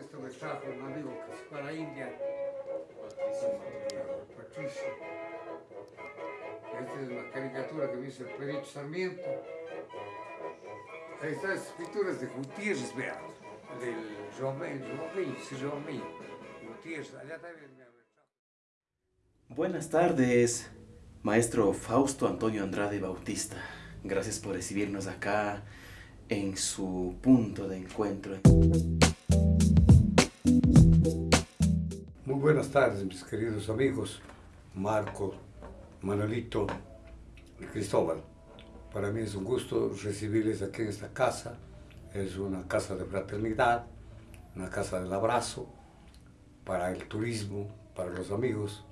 esto me trajo un amigo que fue a la India, Patricio. Esta es una caricatura que me hizo el Perito Sarmiento. Ahí están estas pinturas de Gutiérrez, vean, del Romén, Romén, sí, Romén. Gutiérrez, allá también me Buenas tardes, maestro Fausto Antonio Andrade Bautista. Gracias por recibirnos acá en su punto de encuentro. Buenas tardes, mis queridos amigos, Marco, Manolito y Cristóbal. Para mí es un gusto recibirles aquí en esta casa. Es una casa de fraternidad, una casa del abrazo, para el turismo, para los amigos,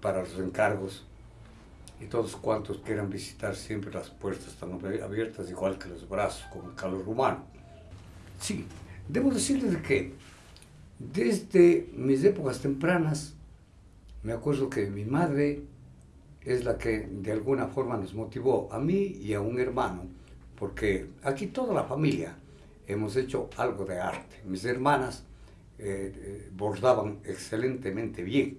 para los encargos y todos cuantos quieran visitar siempre las puertas están abiertas igual que los brazos con el calor humano. Sí, debo decirles que desde mis épocas tempranas me acuerdo que mi madre es la que de alguna forma nos motivó a mí y a un hermano porque aquí toda la familia hemos hecho algo de arte. Mis hermanas eh, eh, bordaban excelentemente bien,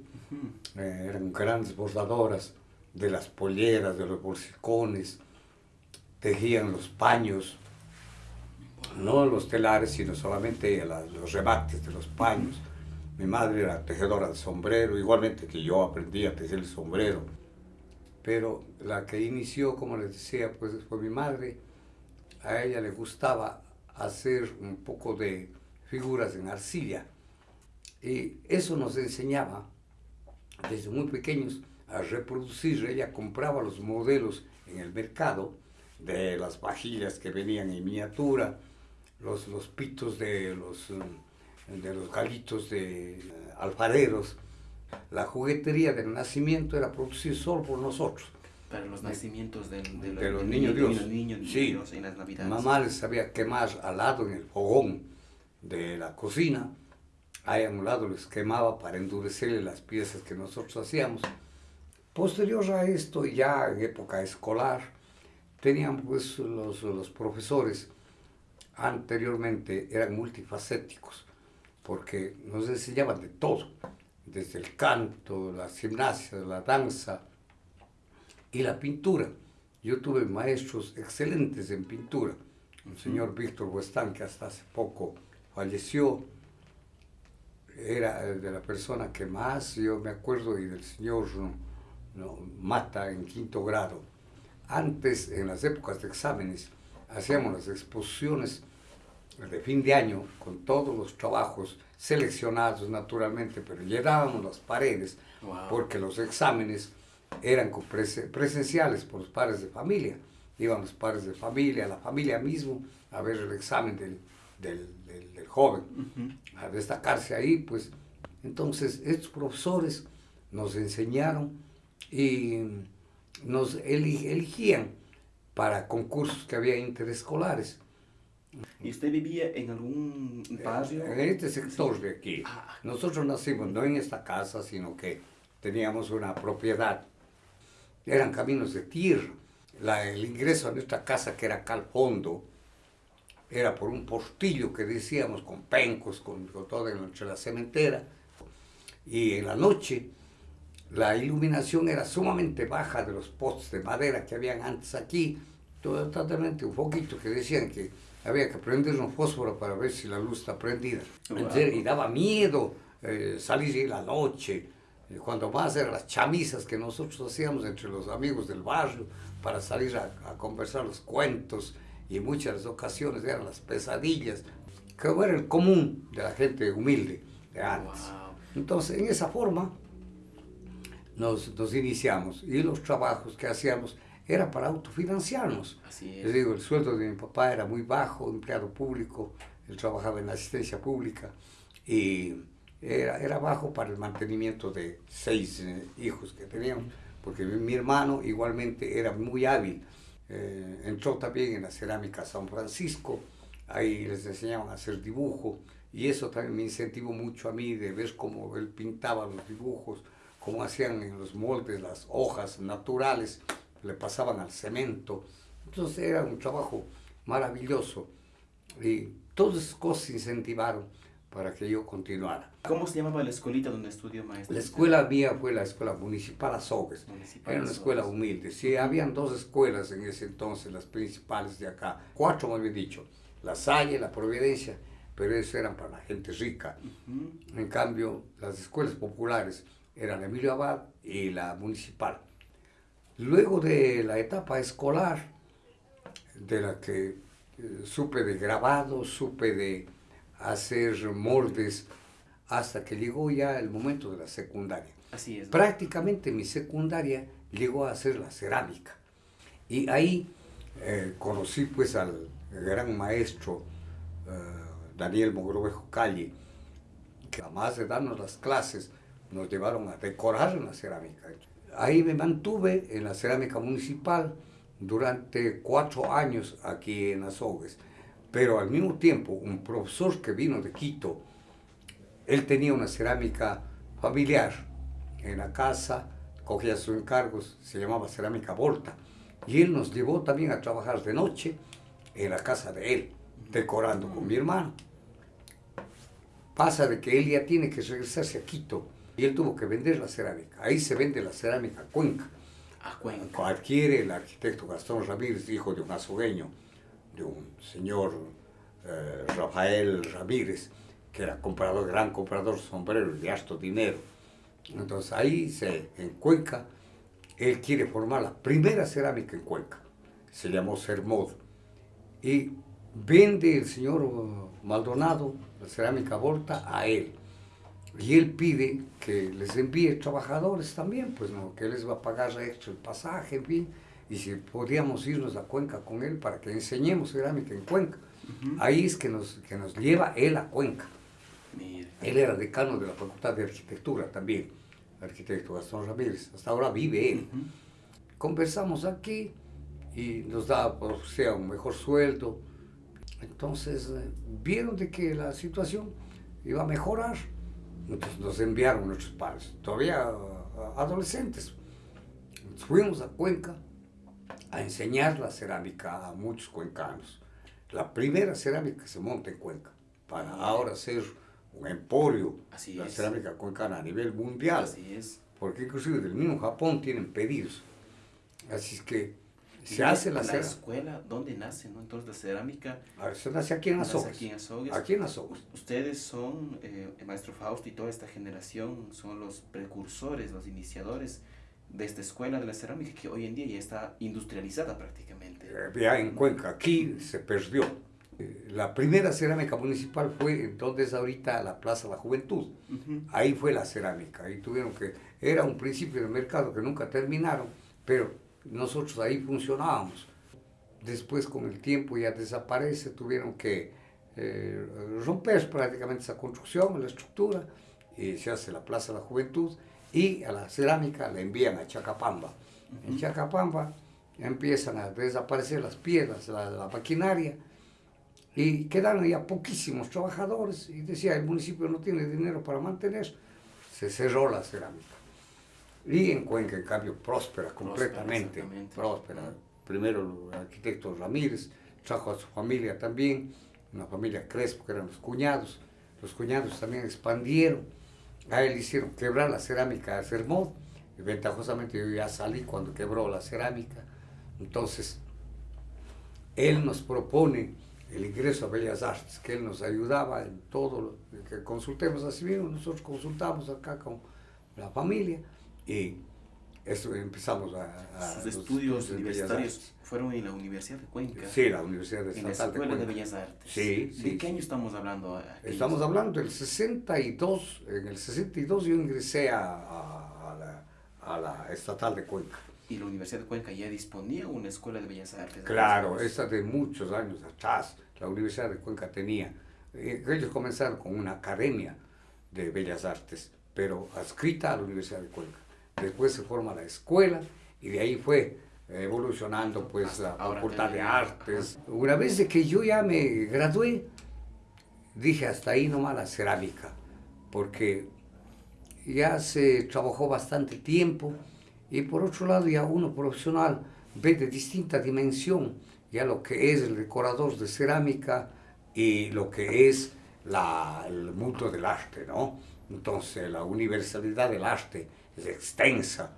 eh, eran grandes bordadoras, de las polleras, de los bolsicones, tejían los paños, no los telares, sino solamente los remates de los paños. Mi madre era tejedora de sombrero, igualmente que yo aprendí a tejer el sombrero. Pero la que inició, como les decía, pues fue mi madre. A ella le gustaba hacer un poco de figuras en arcilla. Y eso nos enseñaba desde muy pequeños a reproducir. Ella compraba los modelos en el mercado de las vajillas que venían en miniatura, los, los pitos de los, de los galitos de eh, alfareros. La juguetería del nacimiento era producida solo por nosotros. Para los nacimientos de, de, los niños Dios. sí. en las navidades. Mamá les sabía quemar al lado en el fogón de la cocina. Ahí a un lado les quemaba para endurecerle las piezas que nosotros hacíamos. Posterior a esto, ya en época escolar, tenían pues los, los profesores anteriormente eran multifacéticos, porque nos enseñaban de todo, desde el canto, la gimnasia, la danza y la pintura. Yo tuve maestros excelentes en pintura. El señor Víctor Huestán, que hasta hace poco falleció, era de la persona que más yo me acuerdo, y del señor ¿no? mata en quinto grado. Antes, en las épocas de exámenes, hacíamos las exposiciones de fin de año con todos los trabajos seleccionados naturalmente, pero llenábamos las paredes porque los exámenes eran presenciales por los padres de familia. Iban los padres de familia, la familia mismo, a ver el examen del, del, del, joven, a destacarse ahí, pues. Entonces, estos profesores nos enseñaron y nos eligían para concursos que había interescolares. ¿Y usted vivía en algún barrio? En este sector de aquí. Ah. Nosotros nacimos no en esta casa, sino que teníamos una propiedad. Eran caminos de tierra. La, el ingreso a nuestra casa, que era acá al fondo, era por un portillo que decíamos, con pencos, con, con todo entre la cementera. Y en la noche la iluminación era sumamente baja de los postes de madera que habían antes aquí, totalmente un poquito que decían que había que prender un fósforo para ver si la luz está prendida. Y daba miedo eh, salir en la noche, cuando más eran las chamisas que nosotros hacíamos entre los amigos del barrio para salir a, conversar los cuentos y muchas ocasiones eran las pesadillas, que era el común de la gente humilde de antes. Entonces, en esa forma, nos, nos, iniciamos y los trabajos que hacíamos era para autofinanciarnos. Así Les digo, el sueldo de mi papá era muy bajo, empleado público, él trabajaba en la asistencia pública y era, era bajo para el mantenimiento de seis eh, hijos que teníamos, porque mi, hermano igualmente era muy hábil. Eh, entró también en la cerámica San Francisco, ahí les enseñaban a hacer dibujo y eso también me incentivó mucho a mí de ver cómo él pintaba los dibujos, como hacían en los moldes las hojas naturales, le pasaban al cemento. Entonces era un trabajo maravilloso. Y todas esas cosas incentivaron para que yo continuara. ¿Cómo se llamaba la escuelita donde estudió maestro? La escuela mía fue la escuela municipal Azogues. Era una escuela humilde. Sí, habían dos escuelas en ese entonces, las principales de acá. Cuatro, más bien dicho. La Salle, la Providencia, pero esas eran para la gente rica. En cambio, las escuelas populares eran Emilio Abad y la municipal. Luego de la etapa escolar, de la que eh, supe de grabado, supe de hacer moldes, hasta que llegó ya el momento de la secundaria. Así es. Prácticamente mi secundaria llegó a ser la cerámica. Y ahí eh, conocí pues al gran maestro eh, Daniel Mogrovejo Calle, que además de darnos las clases, nos llevaron a decorar la cerámica. Ahí me mantuve en la cerámica municipal durante cuatro años aquí en Azogues. Pero al mismo tiempo, un profesor que vino de Quito, él tenía una cerámica familiar en la casa, cogía sus encargos, se llamaba Cerámica Volta. Y él nos llevó también a trabajar de noche en la casa de él, decorando con mi hermano. Pasa de que él ya tiene que regresarse a Quito y él tuvo que vender la cerámica. Ahí se vende la cerámica Cuenca. A Cuenca. Adquiere el arquitecto Gastón Ramírez, hijo de un azogueño, de un señor eh, Rafael Ramírez, que era comprador, gran comprador de sombreros de harto dinero. Entonces ahí se, en Cuenca, él quiere formar la primera cerámica en Cuenca. Se llamó Sermod. Y vende el señor Maldonado la cerámica Volta a él. Y él pide que les envíe trabajadores también, pues no, que él les va a pagar extra el pasaje, en fin, y si podíamos irnos a Cuenca con él para que enseñemos cerámica en Cuenca. Ahí es que nos, que nos lleva él a Cuenca. Él era decano de la Facultad de Arquitectura también, arquitecto Gastón Ramírez. Hasta ahora vive él. Conversamos aquí y nos da, o sea, un mejor sueldo. Entonces, eh, vieron de que la situación iba a mejorar. Entonces nos enviaron nuestros padres, todavía adolescentes. Fuimos a Cuenca a enseñar la cerámica a muchos cuencanos. La primera cerámica que se monta en Cuenca, para ahora ser un emporio, Así la es. cerámica cuencana a nivel mundial. Así es. Porque inclusive del mismo Japón tienen pedidos. Así es que se hace la la escuela, ¿dónde nace? ¿no? Entonces la cerámica Se nace aquí en Azogues. aquí en Azogues. Aquí en Azogues. Ustedes son, eh, el maestro Fausto y toda esta generación, son los precursores, los iniciadores de esta escuela de la cerámica que hoy en día ya está industrializada prácticamente. Eh, Ya en Cuenca, aquí se perdió. Eh, La primera cerámica municipal fue entonces ahorita la Plaza de la Juventud. Ujú. Ahí fue la cerámica, ahí tuvieron que, era un principio de mercado que nunca terminaron, pero nosotros ahí funcionábamos. Después con el tiempo ya desaparece, tuvieron que eh, romper prácticamente esa construcción, la estructura, y se hace la Plaza de la Juventud, y a la cerámica la envían a Chacapamba. En Chacapamba empiezan a desaparecer las piedras, la, la maquinaria, y quedaron ya poquísimos trabajadores y decía el municipio no tiene dinero para mantener, se cerró la cerámica. Y en Cuenca, en cambio, próspera completamente, próspera. Primero el arquitecto Ramírez trajo a su familia también, una familia Crespo, que eran los cuñados. Los cuñados también expandieron. A él hicieron quebrar la cerámica de Sermón. Y ventajosamente yo ya salí cuando quebró la cerámica. Entonces, él nos propone el ingreso a Bellas Artes, que él nos ayudaba en todo lo que consultemos así mismo, nosotros consultamos acá con la familia y eso empezamos a... a Sus estudios de universitarios fueron en la Universidad de Cuenca. Sí, la Universidad En la Estatal de Escuela de. Bellas Artes. Sí, ¿De sí, qué sí. año estamos hablando? aquellos? Estamos hablando del 62, en el 62 yo ingresé a, a- a la, a la Estatal de Cuenca. Y la Universidad de Cuenca ya disponía una escuela de Bellas Artes. Claro, esa de muchos años atrás, la Universidad de Cuenca tenía. eh, Ellos comenzaron con una academia de bellas artes, pero adscrita a la Universidad de Cuenca. Después se forma la escuela y de ahí fue evolucionando pues la Facultad de Artes. Una vez que yo ya me gradué, dije hasta ahí nomás la cerámica, porque ya se trabajó bastante tiempo y por otro lado ya uno profesional ve de distinta dimensión ya lo que es el decorador de cerámica y lo que es el mundo del arte, ¿no? Entonces la universalidad del arte es extensa.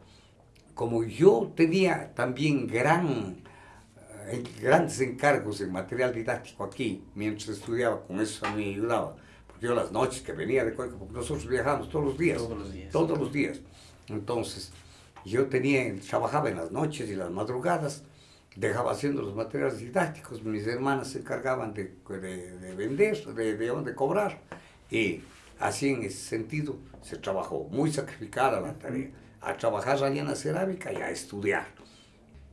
Como yo tenía también gran, eh, grandes encargos en material didáctico aquí, mientras estudiaba, con eso a mí me ayudaba. Porque yo las noches que venía de Cuenca, porque nosotros viajamos todos los días. Todos los días. Todos los días. Entonces, yo tenía, trabajaba en las noches y las madrugadas, dejaba haciendo los materiales didácticos, mis hermanas se encargaban de, de, vender, de, de, cobrar, y así en ese sentido se trabajó, muy sacrificada la tarea, a trabajar allá en la cerámica y a estudiar.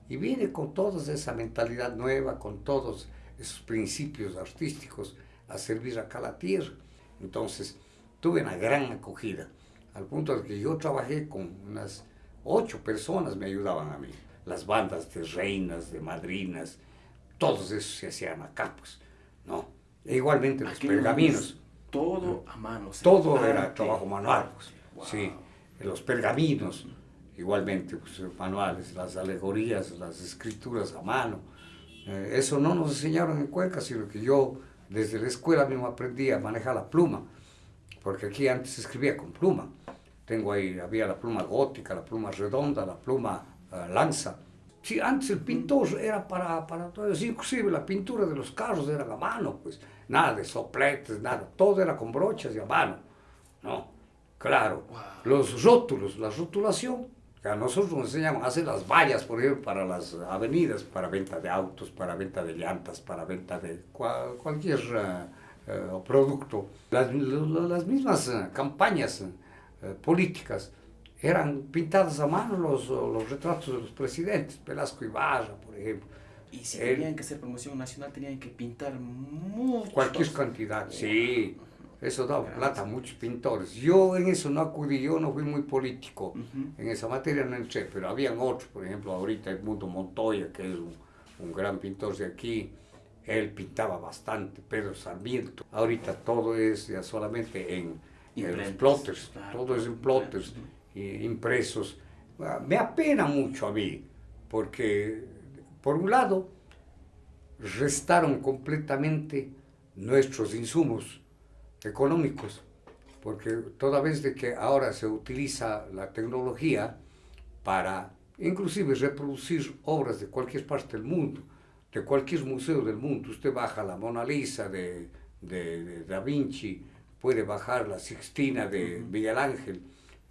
Y vine con toda esa mentalidad nueva, con todos esos principios artísticos a servir acá a la tierra. Entonces, tuve una gran acogida, al punto de que yo trabajé con unas ocho personas me ayudaban a mí las bandas de reinas, de madrinas, todos esos se hacían acá, pues, ¿no? E igualmente los pergaminos. Todo a mano. Todo era trabajo manual, pues, sí. Los pergaminos, igualmente, pues, manuales, las alegorías, las escrituras a mano. Eh, eso no nos enseñaron en Cuenca, sino que yo desde la escuela mismo aprendí a manejar la pluma, porque aquí antes se escribía con pluma. Tengo ahí, había la pluma gótica, la pluma redonda, la pluma lanza. Sí, antes el pintor era para, para todo eso, inclusive la pintura de los carros era a mano, pues, nada de sopletes, nada, todo era con brochas y a mano, ¿no? Claro, los rótulos, la rotulación, que a nosotros nos enseñaban a hacer las vallas, por ejemplo, para las avenidas, para venta de autos, para venta de llantas, para venta de cualquier eh, eh, producto. Las, las mismas eh, campañas políticas eran pintadas a mano los, los retratos de los presidentes, Velasco Ibarra, por ejemplo. Y si tenían que hacer promoción nacional, tenían que pintar mucho. Cualquier cantidad, sí. Eso daba plata a muchos pintores. Yo en eso no acudí, yo no fui muy político. En esa materia no entré, pero habían otros, por ejemplo, ahorita Edmundo Montoya, que es un, un gran pintor de aquí, él pintaba bastante, Pedro Sarmiento. Ahorita todo es ya solamente en, en los plotters, todo es en plotters impresos. Ah, me apena mucho a mí, porque por un lado restaron completamente nuestros insumos económicos, porque toda vez de que ahora se utiliza la tecnología para inclusive reproducir obras de cualquier parte del mundo, de cualquier museo del mundo, usted baja la Mona Lisa de, de Da Vinci, puede bajar la Sixtina de Miguel Ángel,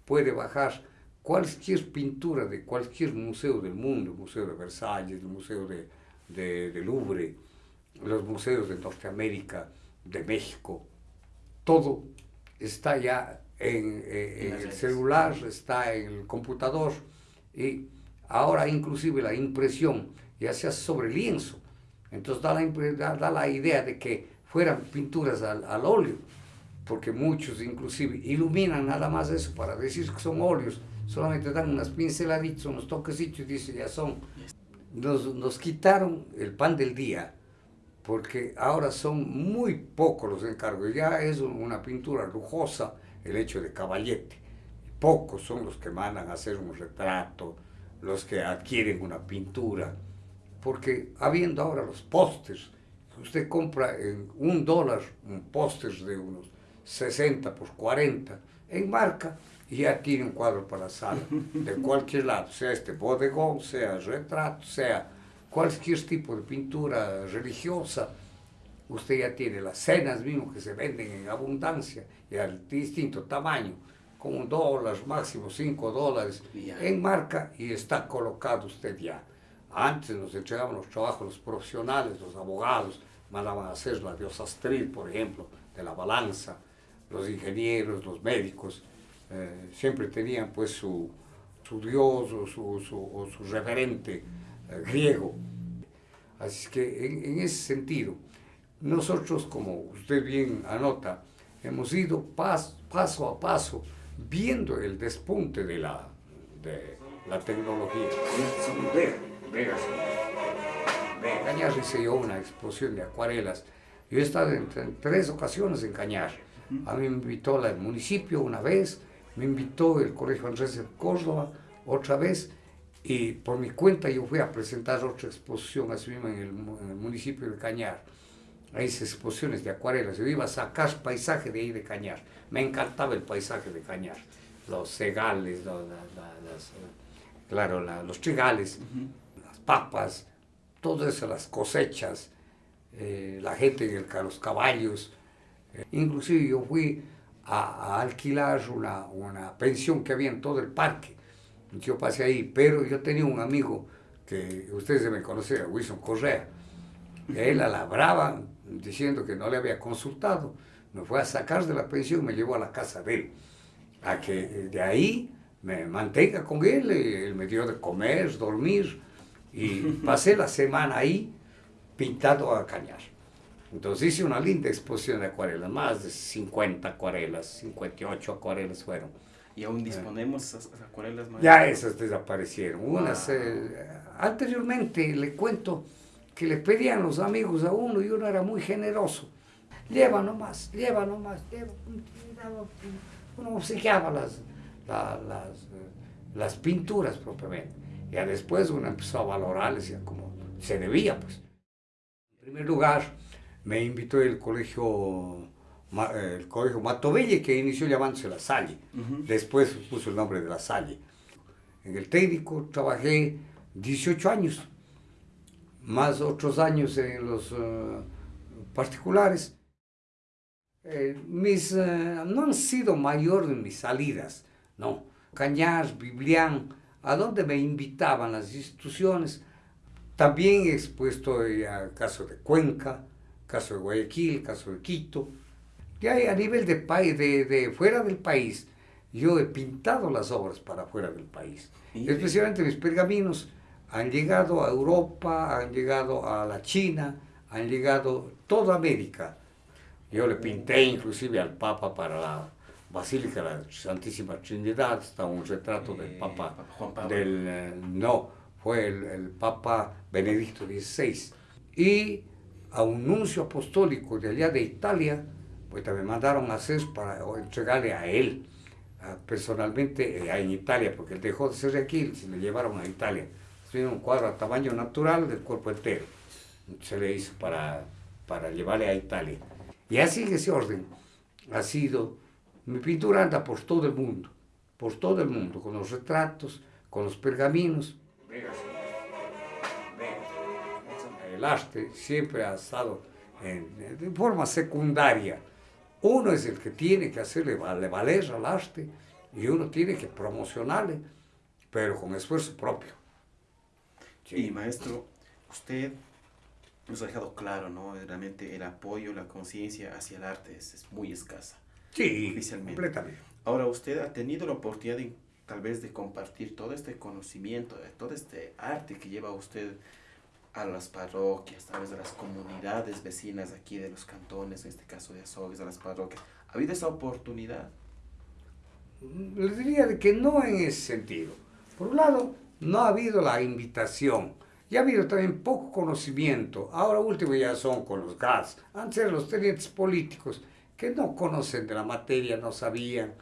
puede bajar cualquier pintura de cualquier museo del mundo, el Museo de Versalles, el Museo de, de, Louvre, los museos de Norteamérica, de México, todo está ya en, en el celular, está en el computador y ahora inclusive la impresión ya se hace sobre lienzo. Entonces da la, da la idea de que fueran pinturas al, al óleo porque muchos inclusive iluminan nada más eso para decir que son óleos, solamente dan unas pinceladitas, unos toquecitos y dicen ya son. Nos, nos quitaron el pan del día, porque ahora son muy pocos los encargos, ya es una pintura lujosa el hecho de caballete. Pocos son los que mandan a hacer un retrato, los que adquieren una pintura, porque habiendo ahora los pósters, usted compra en un dólar un póster de unos 60 por 40 en marca y ya tiene un cuadro para la sala, de cualquier lado, sea este bodegón, sea retrato, sea cualquier tipo de pintura religiosa, usted ya tiene las cenas mismo que se venden en abundancia y al distinto tamaño, con un dólar, máximo cinco dólares, en marca y está colocado usted ya. Antes nos entregaban los trabajos los profesionales, los abogados, mandaban a hacer la diosa Astril, por ejemplo, de la balanza, los ingenieros, los médicos, eh, siempre tenían pues su, su dios o su, su, su referente eh, griego. Así que en, en, ese sentido, nosotros, como usted bien anota, hemos ido pas, paso a paso viendo el despunte de la, de la tecnología. Cañar hice yo una exposición de acuarelas. Yo he estado en, en tres ocasiones en Cañar a mí me invitó el municipio una vez, me invitó el Colegio Andrés de Córdoba otra vez, y por mi cuenta yo fui a presentar otra exposición así mismo en el, municipio de Cañar. a esas exposiciones de acuarelas. Yo iba a sacar paisaje de ahí de Cañar. Me encantaba el paisaje de Cañar. Los cegales, los, claro, los trigales, las papas, todo eso, las cosechas, eh, la gente, los caballos. Inclusive yo fui a, alquilar una, una, pensión que había en todo el parque. Yo pasé ahí, pero yo tenía un amigo que ustedes me conocen, Wilson Correa. Él la brava, diciendo que no le había consultado, me fue a sacar de la pensión y me llevó a la casa de él. A que de ahí me mantenga con él, él me dio de comer, dormir, y pasé la semana ahí pintado a cañar. Entonces hice una linda exposición de acuarelas, más de 50 acuarelas, 58 acuarelas fueron. ¿Y aún disponemos esas acuarelas? Ya esas desaparecieron. Unas, eh, anteriormente le cuento que le pedían los amigos a uno y uno era muy generoso. Lleva nomás, lleva nomás, lleva. Uno obsequiaba las, las, las, pinturas propiamente. Ya después uno empezó a valorarles como se debía, pues. En primer lugar, me invitó el colegio, el colegio Matovelle, que inició llamándose La Salle. Después puso el nombre de La Salle. En el técnico trabajé 18 años, más otros años en los uh, particulares. Eh, mis, uh, no han sido mayores mis salidas, no. Cañar, Biblián, a donde me invitaban las instituciones. También he expuesto al caso de Cuenca, caso de Guayaquil, caso de Quito. Y a nivel de, de, de fuera del país, yo he pintado las obras para fuera del país. Especialmente mis pergaminos han llegado a Europa, han llegado a la China, han llegado toda América. Yo le pinté inclusive al Papa para la Basílica de la Santísima Trinidad, está un retrato del Papa, del, eh, no, fue el, Papa Benedicto XVI. Y a un nuncio apostólico de allá de Italia, pues también mandaron a hacer para entregarle a él, personalmente eh, en Italia, porque él dejó de ser de aquí, se le llevaron a Italia tiene un cuadro a tamaño natural del cuerpo entero. Se le hizo para, para llevarle a Italia. Y así ese orden ha sido, mi pintura anda por todo el mundo, por todo el mundo, con los retratos, con los pergaminos. El arte siempre ha estado en, de forma secundaria. Uno es el que tiene que hacerle valer al arte y uno tiene que promocionarle, pero con esfuerzo propio. Y maestro, usted nos ha dejado claro, ¿no? Realmente el apoyo, la conciencia hacia el arte es, muy escasa. Sí, completamente. Ahora, usted ha tenido la oportunidad de, tal vez de compartir todo este conocimiento, de todo este arte que lleva usted a las parroquias, tal vez a las comunidades vecinas aquí de los cantones, en este caso de Azogues, a las parroquias. ¿Ha habido esa oportunidad? Les diría que no en ese sentido. Por un lado, no ha habido la invitación. Y ha habido también poco conocimiento. Ahora último ya son con los gas. Antes eran los tenientes políticos que no conocen de la materia, no sabían.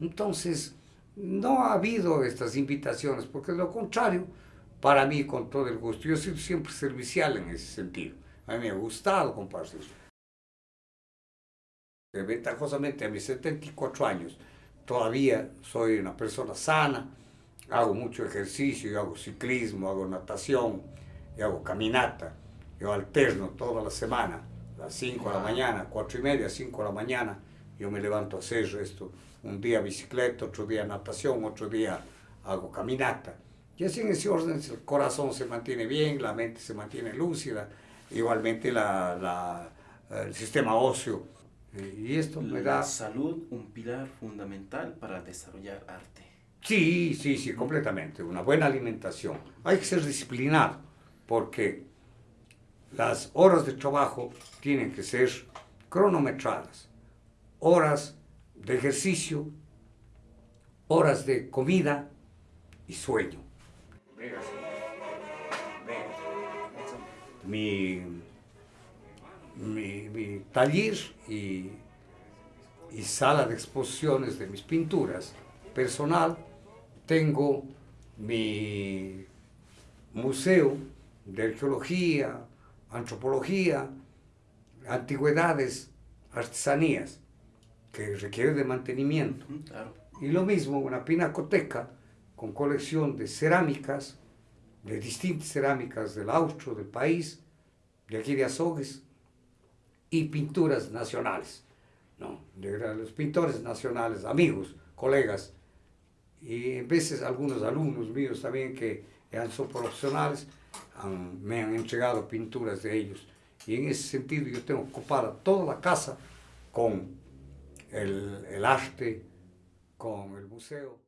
Entonces, no ha habido estas invitaciones, porque de lo contrario, para mí, con todo el gusto, yo he sido siempre servicial en ese sentido. A mí me ha gustado compartir. Ventajosamente, a mis 74 años, todavía soy una persona sana, hago mucho ejercicio, yo hago ciclismo, hago natación, yo hago caminata, yo alterno toda la semana, a las 5 de la mañana, 4 y media, 5 de la mañana, yo me levanto a hacer esto, un día bicicleta, otro día natación, otro día hago caminata. Y así en ese orden el corazón se mantiene bien, la mente se mantiene lúcida, igualmente la, la, el sistema óseo. Y esto me da... La salud, un pilar fundamental para desarrollar arte. Sí, sí, sí, completamente. Una buena alimentación. Hay que ser disciplinado porque las horas de trabajo tienen que ser cronometradas. Horas de ejercicio, horas de comida y sueño. Mi, mi, taller y, y sala de exposiciones de mis pinturas personal tengo mi museo de arqueología, antropología, antigüedades, artesanías, que requieren de mantenimiento. Y lo mismo, una pinacoteca con colección de cerámicas, de distintas cerámicas del austro, del país, de aquí de Azogues, y pinturas nacionales, ¿no? de los pintores nacionales, amigos, colegas, y en veces algunos alumnos míos también que son profesionales, me han entregado pinturas de ellos. Y en ese sentido yo tengo ocupada toda la casa con el, el arte, con el museo.